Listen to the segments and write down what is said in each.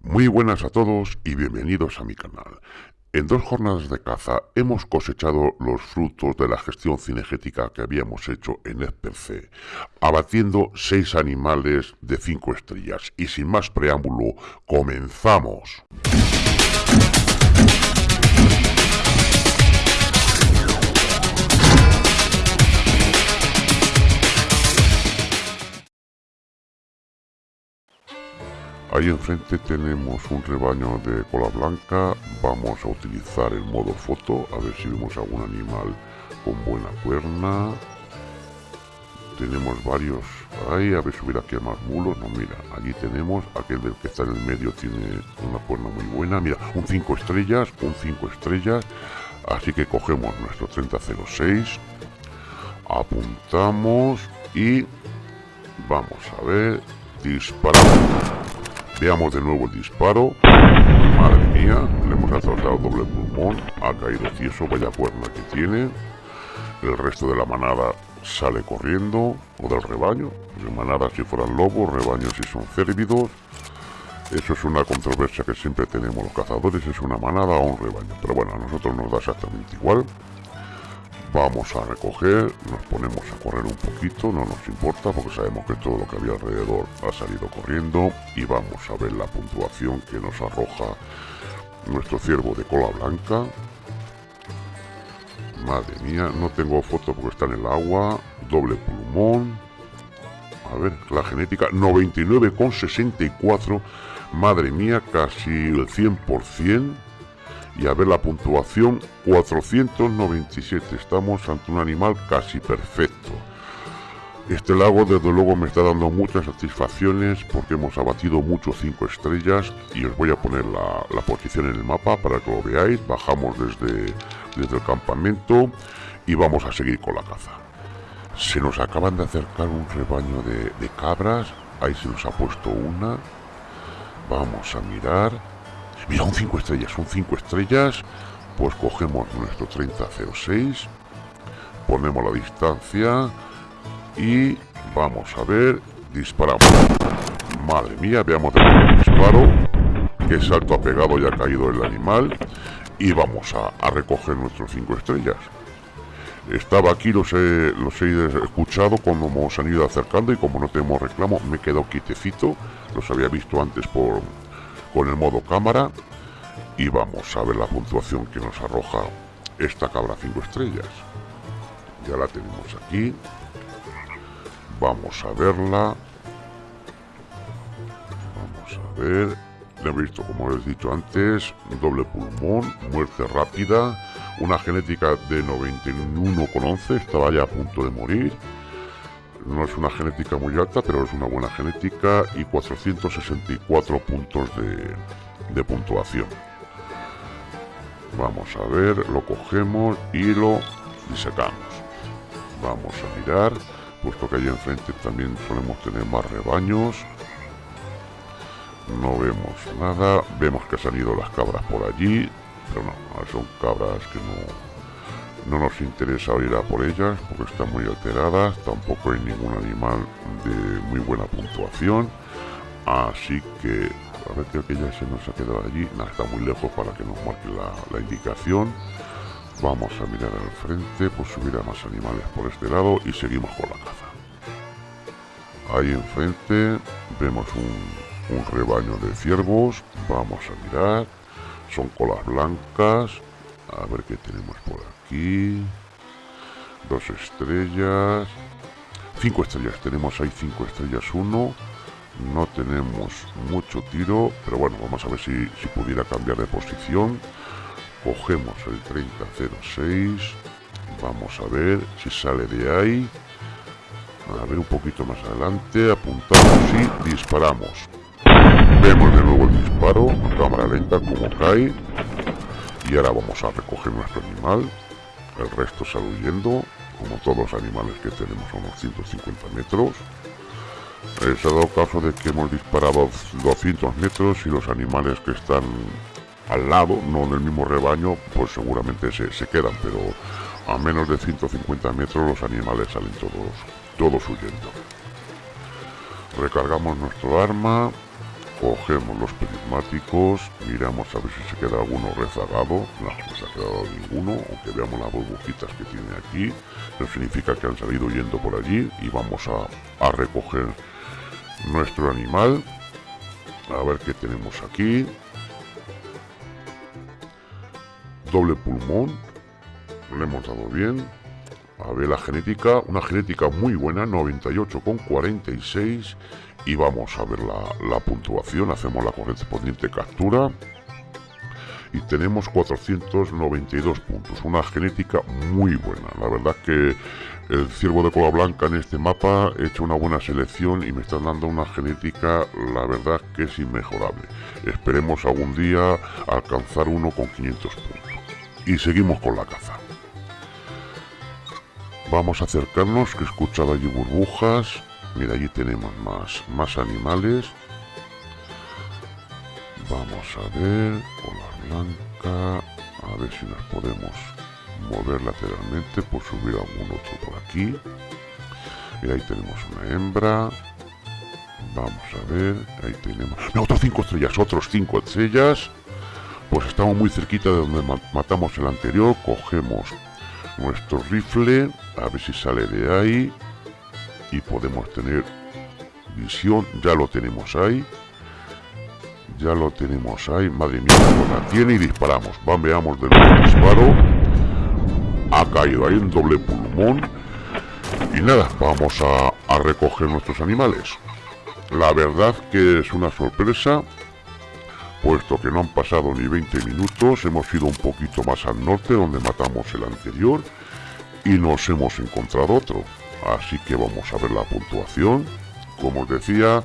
Muy buenas a todos y bienvenidos a mi canal. En dos jornadas de caza hemos cosechado los frutos de la gestión cinegética que habíamos hecho en ESPC, abatiendo seis animales de cinco estrellas. Y sin más preámbulo, comenzamos. Ahí enfrente tenemos un rebaño de cola blanca. Vamos a utilizar el modo foto, a ver si vemos algún animal con buena cuerna. Tenemos varios ahí, a ver si hubiera aquí más mulos. No, mira, allí tenemos aquel del que está en el medio, tiene una cuerna muy buena. Mira, un 5 estrellas, un 5 estrellas. Así que cogemos nuestro 3006, apuntamos y vamos a ver, disparamos. Veamos de nuevo el disparo. Madre mía, le hemos asaltado doble pulmón. Ha caído tieso, vaya cuerna que tiene. El resto de la manada sale corriendo, o del rebaño. De manada si fueran lobos, rebaños si son cérvidos. Eso es una controversia que siempre tenemos los cazadores, es una manada o un rebaño. Pero bueno, a nosotros nos da exactamente igual. Vamos a recoger, nos ponemos a correr un poquito, no nos importa porque sabemos que todo lo que había alrededor ha salido corriendo y vamos a ver la puntuación que nos arroja nuestro ciervo de cola blanca. Madre mía, no tengo foto porque está en el agua, doble pulmón. A ver, la genética 99,64. Madre mía, casi el 100% y a ver la puntuación 497 estamos ante un animal casi perfecto. Este lago desde luego me está dando muchas satisfacciones porque hemos abatido muchos 5 estrellas y os voy a poner la, posición en el mapa para que lo veáis. Bajamos desde, desde el campamento y vamos a seguir con la caza. Se nos acaban de acercar un rebaño de, de cabras. Ahí se nos ha puesto una. Vamos a mirar Mira, un 5 estrellas, son 5 estrellas. Pues cogemos nuestro 3006, ponemos la distancia y vamos a ver, disparamos. Madre mía, veamos el disparo. Qué salto ha pegado y ha caído el animal. Y vamos a, recoger nuestros 5 estrellas. Estaba aquí, los he, los he escuchado cuando hemos han ido acercando y como no tenemos reclamo, me quedo quitecito. Los había visto antes por, con el modo cámara y vamos a ver la puntuación que nos arroja esta cabra 5 estrellas. Ya la tenemos aquí. Vamos a verla. Vamos a ver. Le he visto, como les he dicho antes, doble pulmón, muerte rápida, una genética de 91,11, estaba ya a punto de morir. No es una genética muy alta, pero es una buena genética y 464 puntos de, de puntuación. Vamos a ver, lo cogemos y lo disecamos. Vamos a mirar, puesto que allí enfrente también solemos tener más rebaños. No vemos nada, vemos que han ido las cabras por allí, pero no, son cabras que no, no nos interesa ir a por ellas porque están muy alteradas, tampoco hay ningún animal de muy buena puntuación, así que a ver, que ya se nos ha quedado allí. Nada, está muy lejos para que nos marque la, indicación. Vamos a mirar al frente, pues subir más animales por este lado y seguimos con la caza. Ahí enfrente vemos un, un rebaño de ciervos. Vamos a mirar. Son colas blancas. A ver qué tenemos por aquí. Dos estrellas. Cinco estrellas. Tenemos ahí cinco estrellas. Uno no tenemos mucho tiro pero bueno vamos a ver si, pudiera cambiar de posición cogemos el 3006 vamos a ver si sale de ahí a ver un poquito más adelante apuntamos y disparamos vemos de nuevo el disparo cámara lenta como cae y ahora vamos a recoger nuestro animal el resto sale huyendo como todos los animales que tenemos a unos 150 metros eh, se ha dado caso de que hemos disparado 200 metros y los animales que están al lado, no en el mismo rebaño, pues seguramente se, quedan, pero a menos de 150 metros los animales salen todos, todos huyendo. Recargamos nuestro arma cogemos los prismáticos, miramos a ver si se queda alguno rezagado, no, no se ha quedado ninguno, aunque veamos las burbujitas que tiene aquí, eso significa que han salido yendo por allí y vamos a, a recoger nuestro animal, a ver qué tenemos aquí, doble pulmón, le hemos dado bien, a ver la genética, una genética muy buena, 98,46 y vamos a ver la, puntuación, hacemos la correspondiente captura y tenemos 492 puntos, una genética muy buena, la verdad que el ciervo de cola blanca en este mapa he hecho una buena selección y me están dando una genética, la verdad que es inmejorable. Esperemos algún día alcanzar uno con 500 puntos. Y seguimos con la caza. Vamos a acercarnos, que he escuchado allí burbujas. Mira, allí tenemos más, más animales. Vamos a ver, cola blanca. A ver si nos podemos mover lateralmente por subir algún otro por aquí. Y ahí tenemos una hembra. Vamos a ver, ahí tenemos... No, otros cinco estrellas, otros cinco estrellas. Pues estamos muy cerquita de donde matamos el anterior. Cogemos nuestro rifle a ver si sale de ahí. Y podemos tener visión ya lo tenemos ahí. Ya lo tenemos ahí madre mía la tiene y disparamos. Van veamos del disparo. Ha caído ahí un doble pulmón. Y nada vamos a recoger nuestros animales. La verdad que es una sorpresa puesto que no han pasado ni 20 minutos, hemos ido un poquito más al norte donde matamos el anterior y nos hemos encontrado otro. Así que vamos a ver la puntuación. Como os decía,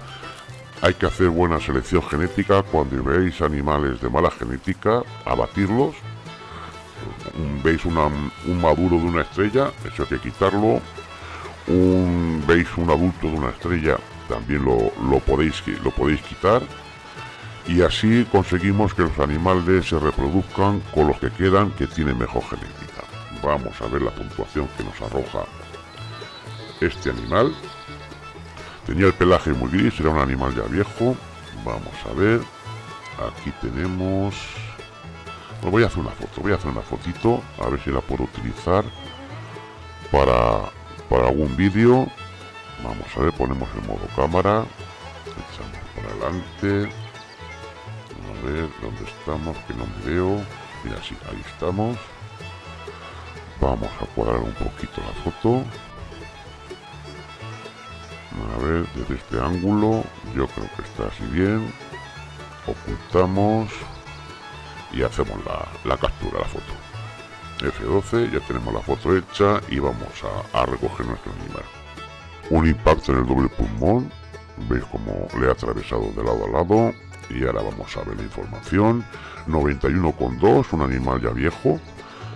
hay que hacer buena selección genética cuando veis animales de mala genética, abatirlos. Veis un maduro de una estrella, eso hay que quitarlo. Un, veis un adulto de una estrella, también lo, lo podéis quitar y así conseguimos que los animales se reproduzcan con los que quedan que tienen mejor genética. Vamos a ver la puntuación que nos arroja este animal. Tenía el pelaje muy gris, era un animal ya viejo. Vamos a ver. Aquí tenemos... Voy a hacer una foto, voy a hacer una fotito, a ver si la puedo utilizar para, para algún vídeo. Vamos a ver, ponemos el modo cámara. Echamos por adelante ver dónde estamos, que no me veo. Mira, sí, ahí estamos. Vamos a cuadrar un poquito la foto. A ver, desde este ángulo, yo creo que está así bien. Ocultamos y hacemos la, captura, la foto. F12, ya tenemos la foto hecha y vamos a recoger nuestro animal. Un impacto en el doble pulmón, veis como le ha atravesado de lado a lado y ahora vamos a ver la información. 91,2 un animal ya viejo.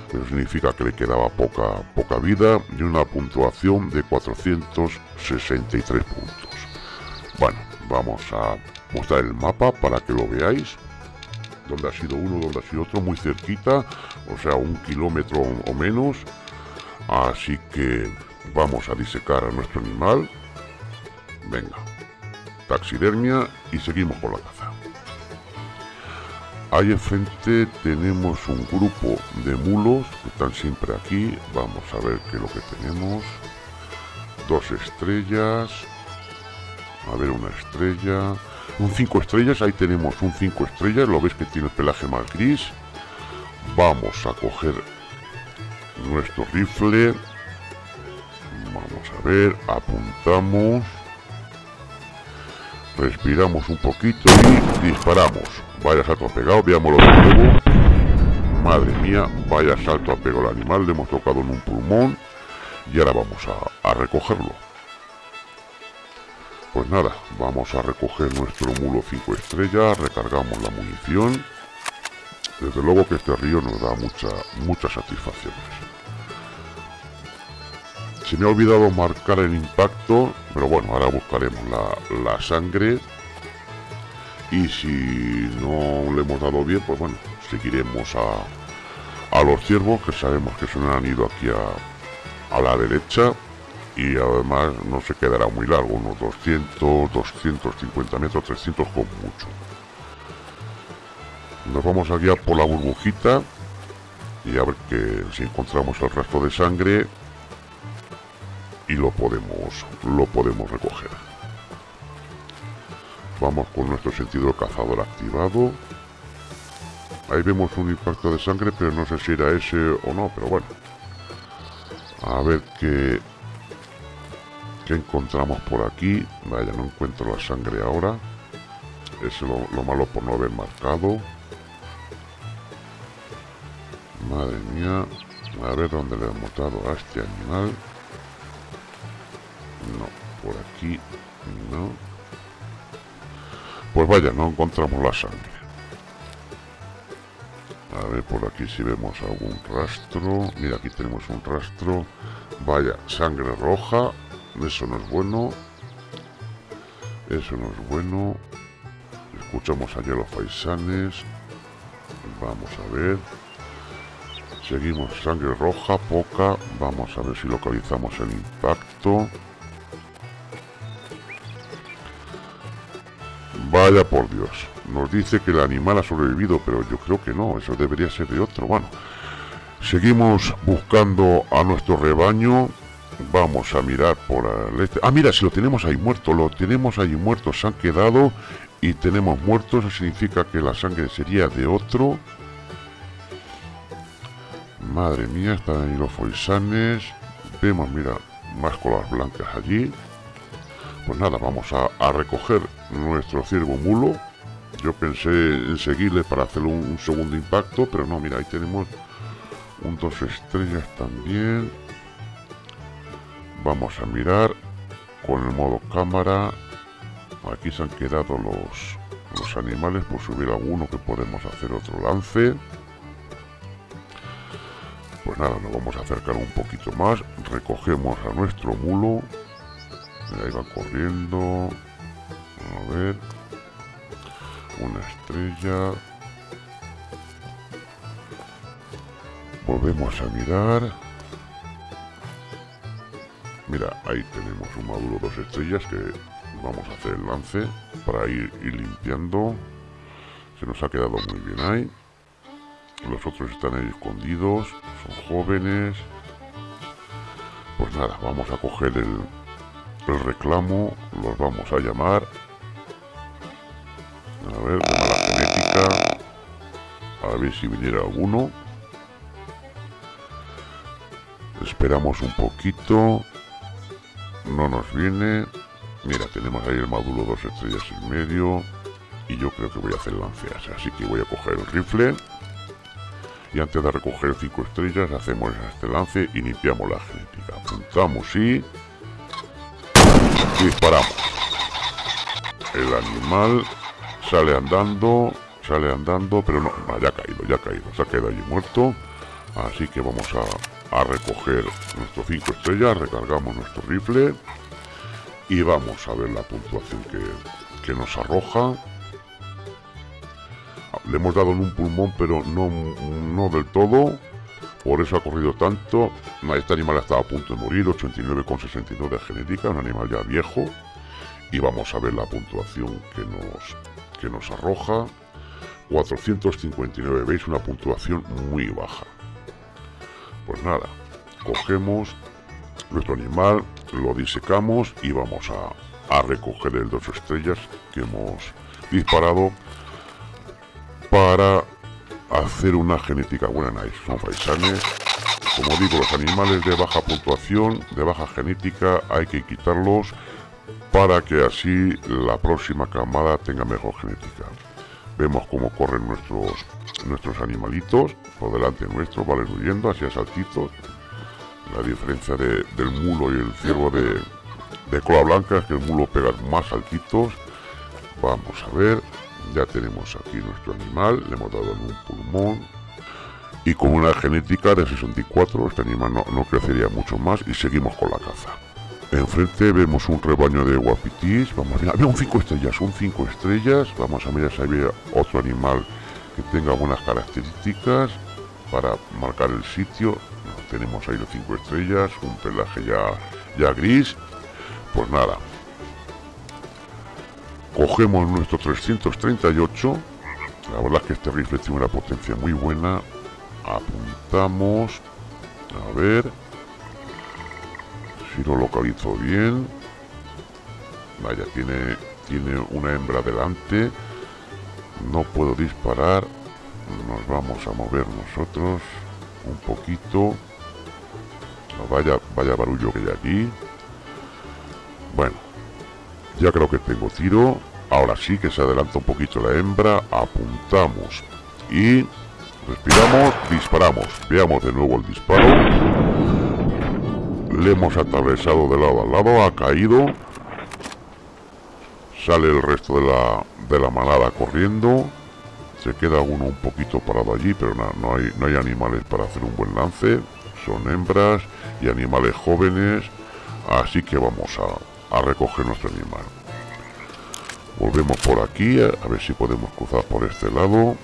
Eso significa que le quedaba poca poca vida y una puntuación de 463 puntos. Bueno vamos a mostrar el mapa para que lo veáis. Donde ha sido uno donde ha sido otro muy cerquita o sea un kilómetro o menos. Así que vamos a disecar a nuestro animal. Venga taxidermia y seguimos con la caza. Ahí enfrente tenemos un grupo de mulos que están siempre aquí. Vamos a ver qué es lo que tenemos. Dos estrellas. A ver, una estrella. Un cinco estrellas. Ahí tenemos un cinco estrellas. Lo veis que tiene el pelaje más gris. Vamos a coger nuestro rifle. Vamos a ver. Apuntamos respiramos un poquito y disparamos. Vaya salto ha pegado, veámoslo de nuevo. Madre mía, vaya salto ha pegado el animal, le hemos tocado en un pulmón y ahora vamos a, recogerlo. Pues nada, vamos a recoger nuestro mulo 5 estrellas, recargamos la munición. Desde luego que este río nos da mucha, muchas satisfacciones. Se me ha olvidado marcar el impacto, pero bueno, ahora buscaremos la, sangre. Y si no le hemos dado bien, pues bueno, seguiremos a, los ciervos, que sabemos que se han ido aquí a, a la derecha. y además no se quedará muy largo, unos 200, 250 metros, 300 con mucho. Nos vamos a guiar por la burbujita y a ver que si encontramos el rastro de sangre y lo podemos lo podemos recoger. Vamos con nuestro sentido cazador activado. Ahí vemos un impacto de sangre, pero no sé si era ese o no, pero bueno. A ver qué, qué encontramos por aquí. Vaya, no encuentro la sangre ahora. Es lo, lo malo por no haber marcado. Madre mía. A ver dónde le hemos dado a este animal. No, por aquí no. Pues vaya, no encontramos la sangre. A ver por aquí si vemos algún rastro. Mira, aquí tenemos un rastro. Vaya, sangre roja. Eso no es bueno. Eso no es bueno. Escuchamos allá los faisanes. Vamos a ver. Seguimos sangre roja, poca. Vamos a ver si localizamos el impacto. Vaya por Dios. Nos dice que el animal ha sobrevivido, pero yo creo que no. Eso debería ser de otro. Bueno, seguimos buscando a nuestro rebaño. Vamos a mirar por el este. Ah, mira, si lo tenemos ahí muerto. Lo tenemos ahí muerto. Se han quedado y tenemos muertos. Eso significa que la sangre sería de otro. Madre mía, están ahí los foisanes. Vemos, mira, más colas blancas allí. Pues nada, vamos a, recoger nuestro ciervo mulo. Yo pensé en seguirle para hacer un, segundo impacto, pero no, mira, ahí tenemos un dos estrellas también. Vamos a mirar con el modo cámara. Aquí se han quedado los, los animales, por si hubiera alguno que podemos hacer otro lance. Pues nada, nos vamos a acercar un poquito más. Recogemos a nuestro mulo ahí va corriendo. A ver. Una estrella. Volvemos a mirar. Mira, ahí tenemos un módulo dos estrellas que vamos a hacer el lance para ir, ir limpiando. Se nos ha quedado muy bien ahí. Los otros están ahí escondidos, son jóvenes. Pues nada, vamos a coger el, el reclamo los vamos a llamar ver si viniera alguno. Esperamos un poquito. No nos viene. Mira tenemos ahí el módulo dos estrellas en medio. Y yo creo que voy a hacer lanceas. Así que voy a coger el rifle. Y antes de recoger cinco estrellas hacemos este lance y limpiamos la genética. Apuntamos y disparamos. El animal sale andando, sale andando, pero no, ya ha caído, ya ha caído, se ha quedado allí muerto. Así que vamos a, recoger nuestro 5 estrellas, recargamos nuestro rifle y vamos a ver la puntuación que, que nos arroja. Le hemos dado en un pulmón, pero no, no del todo. Por eso ha corrido tanto. Este animal estaba a punto de morir, 89,62 de genética, un animal ya viejo. Y vamos a ver la puntuación que nos, que nos arroja. 459, veis una puntuación muy baja. Pues nada, cogemos nuestro animal, lo disecamos y vamos a, a recoger el dos estrellas que hemos disparado para hacer una genética buena nice. Son faisanes. Como digo, los animales de baja puntuación, de baja genética, hay que quitarlos para que así la próxima camada tenga mejor genética. Vemos cómo corren nuestros nuestros animalitos por delante nuestro, valen huyendo hacia saltitos. La diferencia del mulo y el ciervo de, de cola blanca es que el mulo pega más saltitos. Vamos a ver, ya tenemos aquí nuestro animal, le hemos dado un pulmón. Y con una genética de 64, este animal no, crecería mucho más y seguimos con la caza. Enfrente vemos un rebaño de guapitis. Vamos a mirar, un 5 estrellas, un 5 estrellas. Vamos a mirar si hay otro animal que tenga buenas características para marcar el sitio. Tenemos ahí los 5 estrellas, un pelaje ya ya gris. Pues nada. Cogemos nuestro 338. La verdad es que este rifle tiene una potencia muy buena. Apuntamos. A ver. Si lo localizo bien. Vaya, tiene, tiene una hembra delante. No puedo disparar. Nos vamos a mover nosotros un poquito. vaya, vaya barullo que hay aquí. Bueno, ya creo que tengo tiro. Ahora sí que se adelanta un poquito la hembra. Apuntamos. Y respiramos, disparamos. Veamos de nuevo el disparo. Le hemos atravesado de lado a lado. Ha caído. Sale el resto de la, de la manada corriendo. Se queda uno un poquito parado allí, pero no, no, hay, no hay animales para hacer un buen lance. Son hembras y animales jóvenes. Así que vamos a, a recoger nuestro animal. Volvemos por aquí, a ver si podemos cruzar por este lado.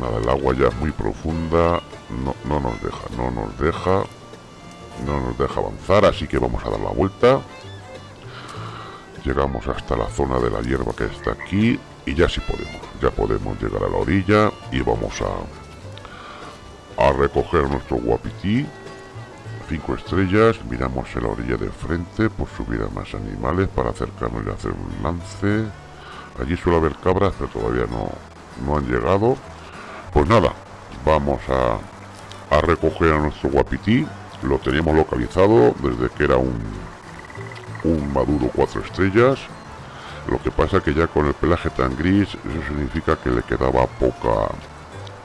Nada, el agua ya es muy profunda. No, no nos deja, no nos deja. No nos deja avanzar, así que vamos a dar la vuelta. Llegamos hasta la zona de la hierba que está aquí. Y ya sí podemos, ya podemos llegar a la orilla y vamos a, a recoger nuestro guapití. Cinco estrellas, miramos en la orilla de frente por subir a más animales para acercarnos y hacer un lance. Allí suele haber cabras, pero todavía no, no han llegado. Pues nada, vamos a, a recoger a nuestro guapití. Lo teníamos localizado desde que era un, un maduro cuatro estrellas. Lo que pasa que ya con el pelaje tan gris, eso significa que le quedaba poca,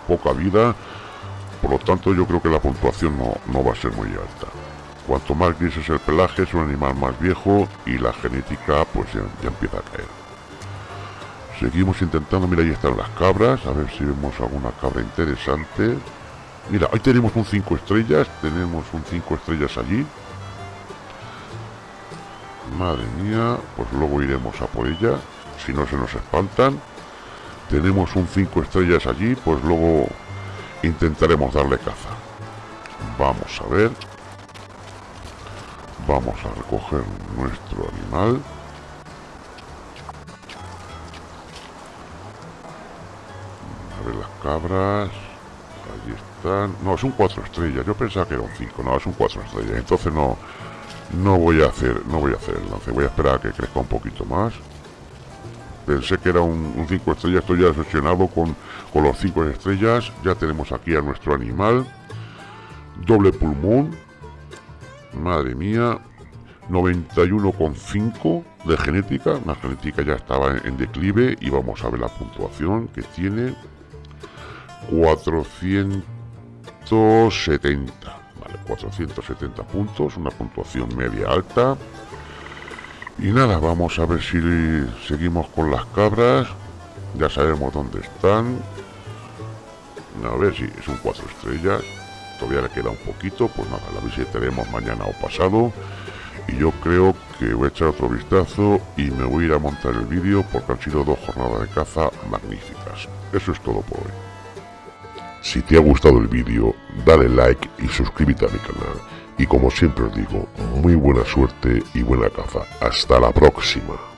poca vida. Por lo tanto, yo creo que la puntuación no, no va a ser muy alta. Cuanto más gris es el pelaje, es un animal más viejo y la genética pues ya, ya empieza a caer. Seguimos intentando, mira ahí están las cabras, a ver si vemos alguna cabra interesante. Mira, ahí tenemos un 5 estrellas, tenemos un 5 estrellas allí. Madre mía, pues luego iremos a por ella, si no se nos espantan. Tenemos un 5 estrellas allí, pues luego intentaremos darle caza. Vamos a ver. Vamos a recoger nuestro animal. A ver las cabras. Están. No, son cuatro estrellas. Yo pensaba que eran cinco. No, son cuatro estrellas. Entonces no, no voy a hacer, no voy a hacer el lance. Voy a esperar a que crezca un poquito más. Pensé que era un 5 estrellas. Estoy ya decepcionado con, con los 5 estrellas. Ya tenemos aquí a nuestro animal. Doble pulmón. Madre mía. 91,5 de genética. La genética ya estaba en declive. Y vamos a ver la puntuación que tiene. 470. Vale, 470 puntos. Una puntuación media alta. Y nada, vamos a ver si seguimos con las cabras. Ya sabemos dónde están. A ver si es un 4 estrellas. Todavía le queda un poquito. Pues nada, la visitaremos mañana o pasado. Y yo creo que voy a echar otro vistazo y me voy a ir a montar el vídeo porque han sido dos jornadas de caza magníficas. Eso es todo por hoy. Si te ha gustado el vídeo, dale like y suscríbete a mi canal. Y como siempre os digo, muy buena suerte y buena caza. Hasta la próxima.